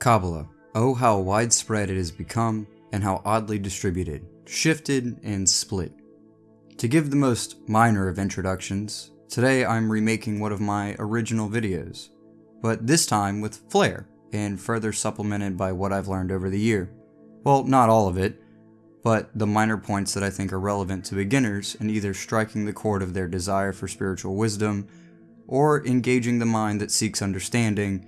Kabbalah. Oh, how widespread it has become, and how oddly distributed, shifted, and split. To give the most minor of introductions, today I'm remaking one of my original videos, but this time with flair, and further supplemented by what I've learned over the year. Well, not all of it, but the minor points that I think are relevant to beginners in either striking the chord of their desire for spiritual wisdom, or engaging the mind that seeks understanding,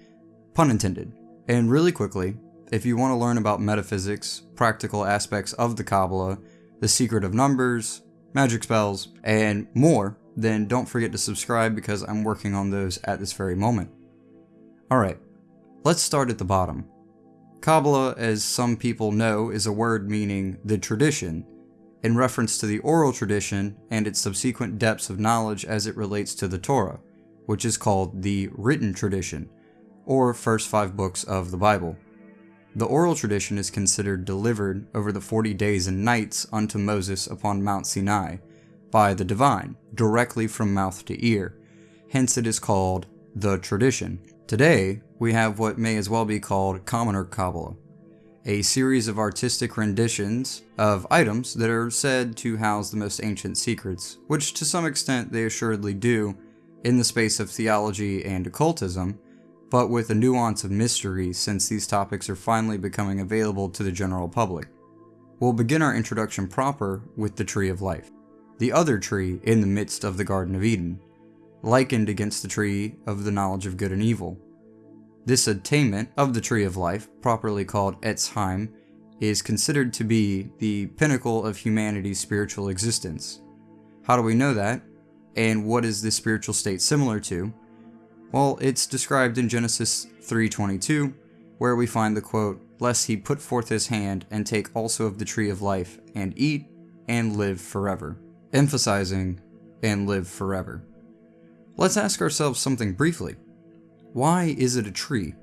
pun intended. And really quickly, if you want to learn about metaphysics, practical aspects of the Kabbalah, the secret of numbers, magic spells, and more, then don't forget to subscribe because I'm working on those at this very moment. Alright, let's start at the bottom. Kabbalah, as some people know, is a word meaning the tradition, in reference to the oral tradition and its subsequent depths of knowledge as it relates to the Torah, which is called the written tradition, or first five books of the Bible. The oral tradition is considered delivered over the 40 days and nights unto Moses upon Mount Sinai by the divine, directly from mouth to ear. Hence it is called the tradition. Today, we have what may as well be called Commoner Kabbalah, a series of artistic renditions of items that are said to house the most ancient secrets, which to some extent they assuredly do in the space of theology and occultism, but with a nuance of mystery since these topics are finally becoming available to the general public. We'll begin our introduction proper with the Tree of Life, the other tree in the midst of the Garden of Eden, likened against the tree of the knowledge of good and evil. This attainment of the Tree of Life, properly called Etz Chaim, is considered to be the pinnacle of humanity's spiritual existence. How do we know that? And what is this spiritual state similar to? Well, it's described in Genesis 3.22, where we find the quote, Lest he put forth his hand and take also of the tree of life, and eat, and live forever. Emphasizing, and live forever. Let's ask ourselves something briefly. Why is it a tree?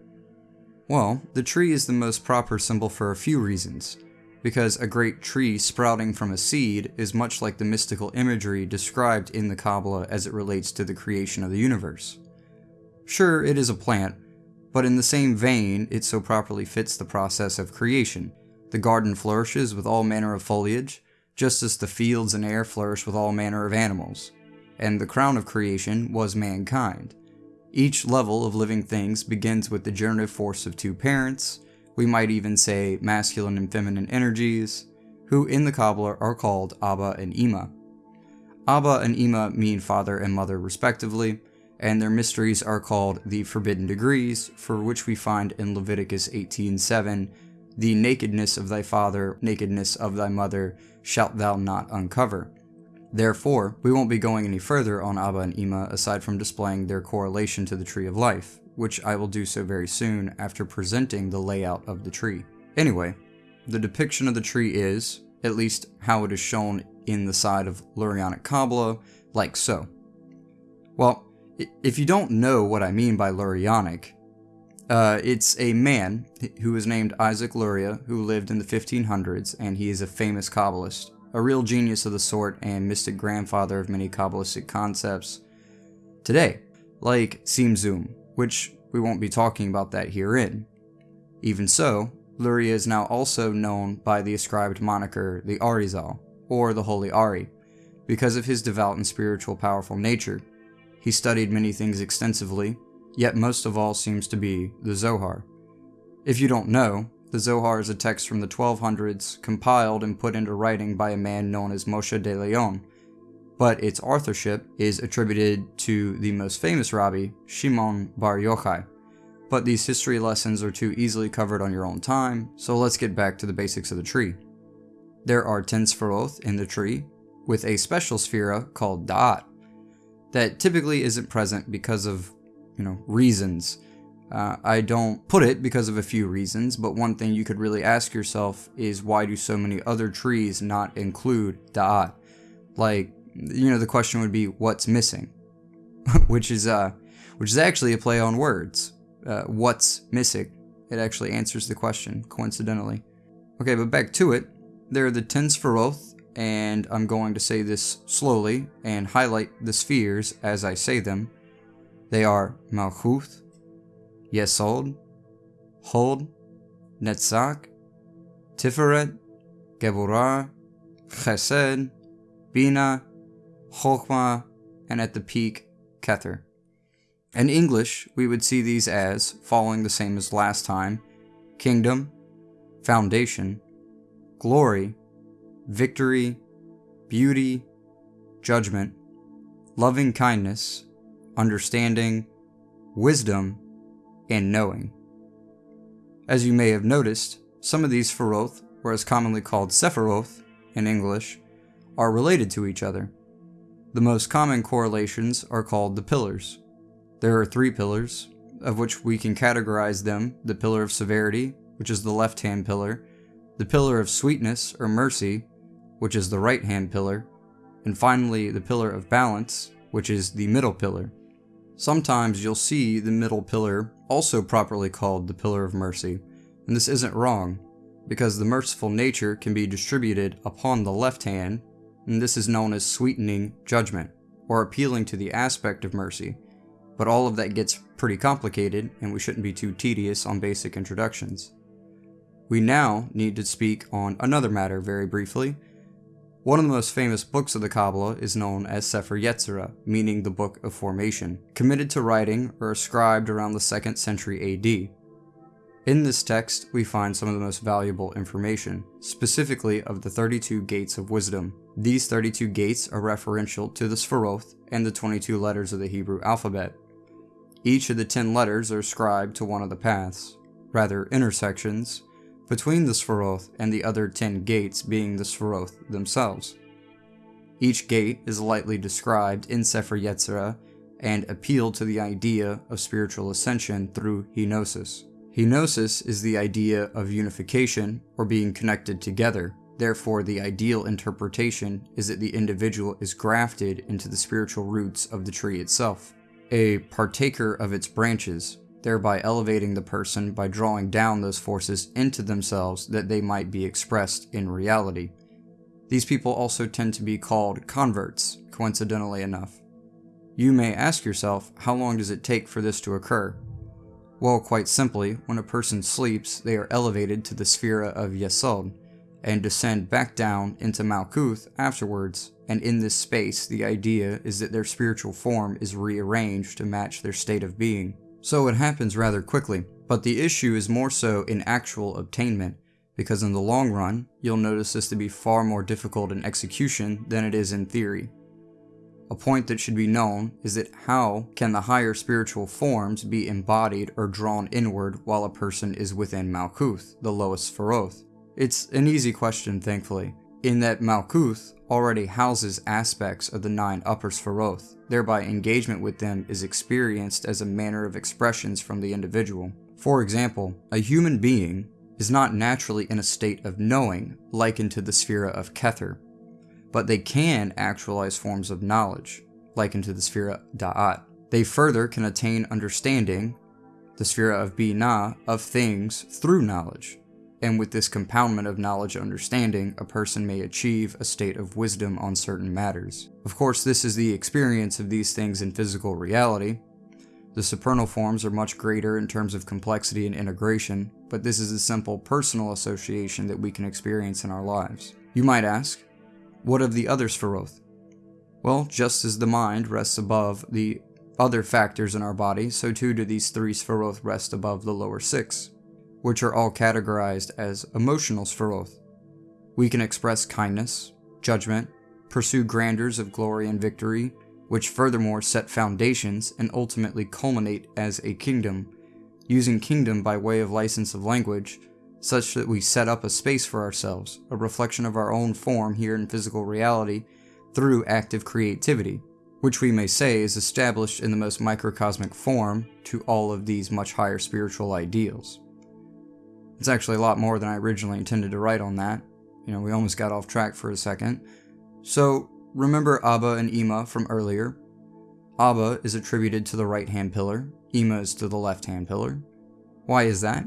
Well, the tree is the most proper symbol for a few reasons. Because a great tree sprouting from a seed is much like the mystical imagery described in the Kabbalah as it relates to the creation of the universe. Sure, it is a plant, but in the same vein, it so properly fits the process of creation. The garden flourishes with all manner of foliage, just as the fields and air flourish with all manner of animals. And the crown of creation was mankind. Each level of living things begins with the generative force of two parents, we might even say masculine and feminine energies, who in the Kabbalah are called Abba and Ima. Abba and Ima mean father and mother respectively, and their mysteries are called the Forbidden Degrees, for which we find in Leviticus 18:7, "The nakedness of thy father, nakedness of thy mother, shalt thou not uncover." Therefore, we won't be going any further on Abba and Ima aside from displaying their correlation to the Tree of Life, which I will do so very soon after presenting the layout of the tree. Anyway, the depiction of the tree is, at least how it is shown in the side of Lurianic Kabbalah, like so. Well, if you don't know what I mean by Lurianic, uh, it's a man who was named Isaac Luria who lived in the 1500s and he is a famous Kabbalist, a real genius of the sort and mystic grandfather of many Kabbalistic concepts today, like Tzimtzum, which we won't be talking about that herein. Even so, Luria is now also known by the ascribed moniker the Arizal, or the Holy Ari, because of his devout and spiritual powerful nature. He studied many things extensively, yet most of all seems to be the Zohar. If you don't know, the Zohar is a text from the 1200s compiled and put into writing by a man known as Moshe de Leon, but its authorship is attributed to the most famous rabbi, Shimon Bar Yochai. But these history lessons are too easily covered on your own time, so let's get back to the basics of the tree. There are 10 Sefirot in the tree, with a special sphera called Da'at, that typically isn't present because of, you know, reasons. Uh, I don't put it because of a few reasons, but one thing you could really ask yourself is why do so many other trees not include Da'at? Like, you know, the question would be what's missing? which is uh, which is actually a play on words. Uh, what's missing? It actually answers the question, coincidentally. Okay, but back to it. There are the ten Sefirot, and I'm going to say this slowly and highlight the spheres as I say them. They are Malchuth, Yesod, Hod, Netzach, Tiferet, Geburah, Chesed, Bina, Chokhmah, and at the peak, Kether. In English, we would see these as, following the same as last time, kingdom, foundation, glory, victory, beauty, judgment, loving kindness, understanding, wisdom, and knowing. As you may have noticed, some of these Feroth, or as commonly called Sephiroth in English, are related to each other. The most common correlations are called the pillars. There are three pillars, of which we can categorize them the pillar of severity, which is the left hand pillar, the pillar of sweetness or mercy, which is the right hand pillar, and finally the pillar of balance, which is the middle pillar. Sometimes you'll see the middle pillar also properly called the pillar of mercy, and this isn't wrong, because the merciful nature can be distributed upon the left hand, and this is known as sweetening judgment, or appealing to the aspect of mercy, but all of that gets pretty complicated, and we shouldn't be too tedious on basic introductions. We now need to speak on another matter very briefly. One of the most famous books of the Kabbalah is known as Sefer Yetzirah, meaning the Book of Formation, committed to writing or ascribed around the 2nd century AD. In this text, we find some of the most valuable information, specifically of the 32 gates of wisdom. These 32 gates are referential to the Sfaroth and the 22 letters of the Hebrew alphabet. Each of the 10 letters are ascribed to one of the paths, rather intersections, between the Sfaroth and the other 10 gates being the Sfaroth themselves. Each gate is lightly described in Sefer Yetzirah and appeal to the idea of spiritual ascension through henosis. Henosis is the idea of unification or being connected together. Therefore, the ideal interpretation is that the individual is grafted into the spiritual roots of the tree itself a partaker of its branches, thereby elevating the person by drawing down those forces into themselves that they might be expressed in reality. These people also tend to be called converts, coincidentally enough. You may ask yourself, how long does it take for this to occur? Well, quite simply, when a person sleeps, they are elevated to the sphere of Yesod, and descend back down into Malkuth afterwards, and in this space the idea is that their spiritual form is rearranged to match their state of being. So it happens rather quickly, but the issue is more so in actual obtainment, because in the long run, you'll notice this to be far more difficult in execution than it is in theory. A point that should be known is that how can the higher spiritual forms be embodied or drawn inward while a person is within Malkuth, the lowest Feroth? It's an easy question, thankfully, in that Malkuth already houses aspects of the nine upper Sfaroth, thereby engagement with them is experienced as a manner of expressions from the individual. For example, a human being is not naturally in a state of knowing, likened to the sphere of Kether, but they can actualize forms of knowledge, likened to the sphere of Da'at. They further can attain understanding, the sphere of Binah, of things through knowledge and with this compoundment of knowledge and understanding, a person may achieve a state of wisdom on certain matters. Of course, this is the experience of these things in physical reality. The supernal forms are much greater in terms of complexity and integration, but this is a simple personal association that we can experience in our lives. You might ask, what of the other Sfaroth? Well, just as the mind rests above the other factors in our body, so too do these three Sfaroth rest above the lower six which are all categorized as emotional Sfaroth. We can express kindness, judgment, pursue grandeurs of glory and victory, which furthermore set foundations and ultimately culminate as a kingdom, using kingdom by way of license of language, such that we set up a space for ourselves, a reflection of our own form here in physical reality, through active creativity, which we may say is established in the most microcosmic form to all of these much higher spiritual ideals. It's actually a lot more than I originally intended to write on that. You know, we almost got off track for a second. So, remember Abba and Ima from earlier. Abba is attributed to the right hand pillar, Ima is to the left hand pillar. Why is that?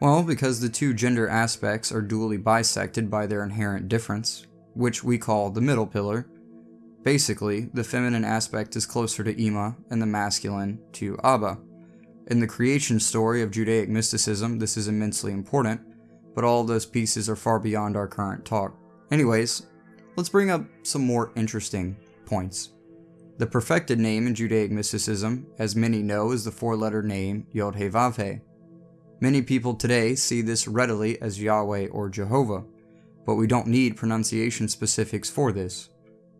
Well, because the two gender aspects are dually bisected by their inherent difference, which we call the middle pillar. Basically, the feminine aspect is closer to Ima and the masculine to Abba. In the creation story of Judaic mysticism, this is immensely important, but all those pieces are far beyond our current talk. Anyways, let's bring up some more interesting points. The perfected name in Judaic mysticism, as many know, is the four letter name Yod He Vav He. Many people today see this readily as Yahweh or Jehovah, but we don't need pronunciation specifics for this.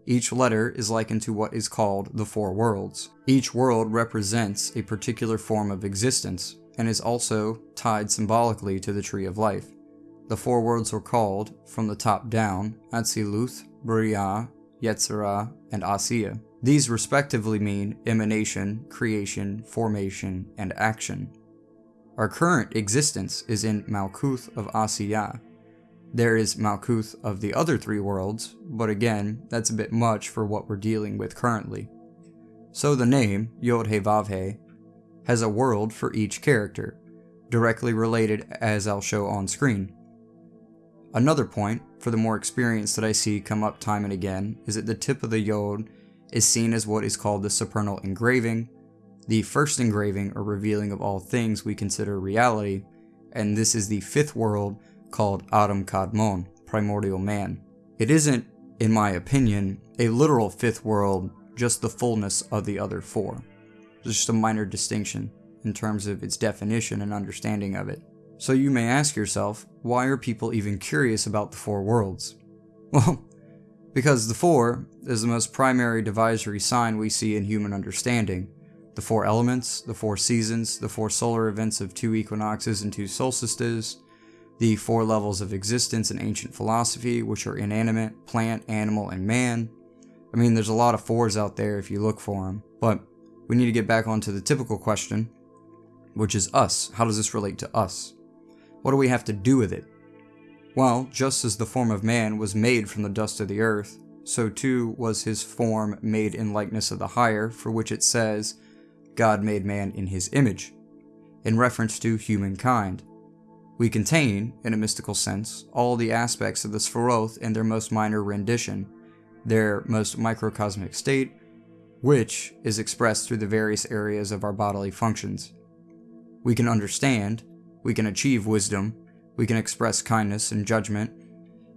Each letter is likened to what is called the four worlds. Each world represents a particular form of existence and is also tied symbolically to the tree of life. The four worlds were called, from the top down, Atziluth, Bria, Yetzirah, and Asiya. These respectively mean emanation, creation, formation, and action. Our current existence is in Malkuth of Asiya. There is Malkuth of the other three worlds, but again, that's a bit much for what we're dealing with currently. So the name, Yod He Vav He, has a world for each character, directly related as I'll show on screen. Another point, for the more experience that I see come up time and again, is that the tip of the Yod is seen as what is called the supernal engraving, the first engraving or revealing of all things we consider reality, and this is the fifth world called Adam Kadmon, primordial man. It isn't, in my opinion, a literal fifth world, just the fullness of the other four. It's just a minor distinction in terms of its definition and understanding of it. So you may ask yourself, why are people even curious about the four worlds? Well, because the four is the most primary divisory sign we see in human understanding. The four elements, the four seasons, the four solar events of two equinoxes and two solstices, the four levels of existence in ancient philosophy, which are inanimate, plant, animal, and man. I mean, there's a lot of fours out there if you look for them, but we need to get back onto the typical question, which is us. How does this relate to us? What do we have to do with it? Well, just as the form of man was made from the dust of the earth, so too was his form made in likeness of the higher, for which it says, God made man in his image, in reference to humankind. We contain, in a mystical sense, all the aspects of the Sfaroth in their most minor rendition, their most microcosmic state, which is expressed through the various areas of our bodily functions. We can understand, we can achieve wisdom, we can express kindness and judgment,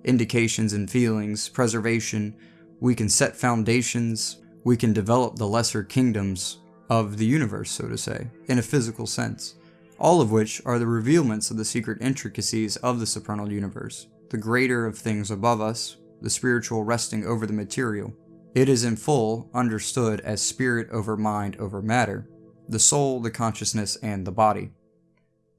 indications and feelings, preservation. We can set foundations. We can develop the lesser kingdoms of the universe, so to say, in a physical sense. All of which are the revealments of the secret intricacies of the supernal universe, the greater of things above us, the spiritual resting over the material. It is in full understood as spirit over mind over matter, the soul, the consciousness, and the body.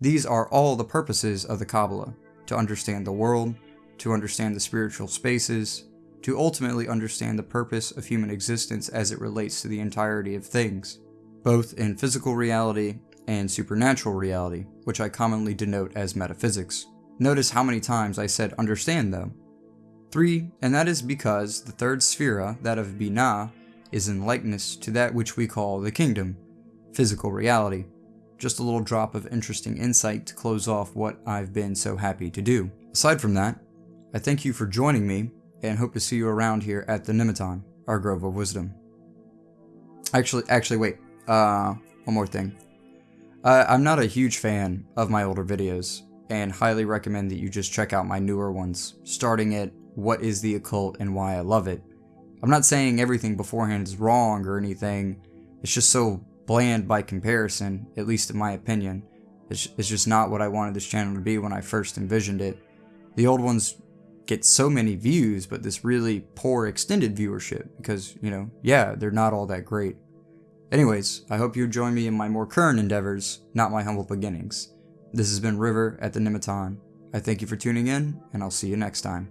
These are all the purposes of the Kabbalah to understand the world, to understand the spiritual spaces, to ultimately understand the purpose of human existence as it relates to the entirety of things, both in physical reality and supernatural reality, which I commonly denote as metaphysics. Notice how many times I said understand though. Three, and that is because the third sphera, that of Binah, is in likeness to that which we call the kingdom, physical reality. Just a little drop of interesting insight to close off what I've been so happy to do. Aside from that, I thank you for joining me and hope to see you around here at the Nemeton, our Grove of Wisdom. Actually, actually, wait. Uh, one more thing. I'm not a huge fan of my older videos, and highly recommend that you just check out my newer ones, starting at What is the Occult and Why I Love It. I'm not saying everything beforehand is wrong or anything, it's just so bland by comparison, at least in my opinion. It's, it's just not what I wanted this channel to be when I first envisioned it. The old ones get so many views, but this really poor extended viewership because, you know, yeah, they're not all that great. Anyways, I hope you join me in my more current endeavors, not my humble beginnings. This has been River at the Nemeton. I thank you for tuning in, and I'll see you next time.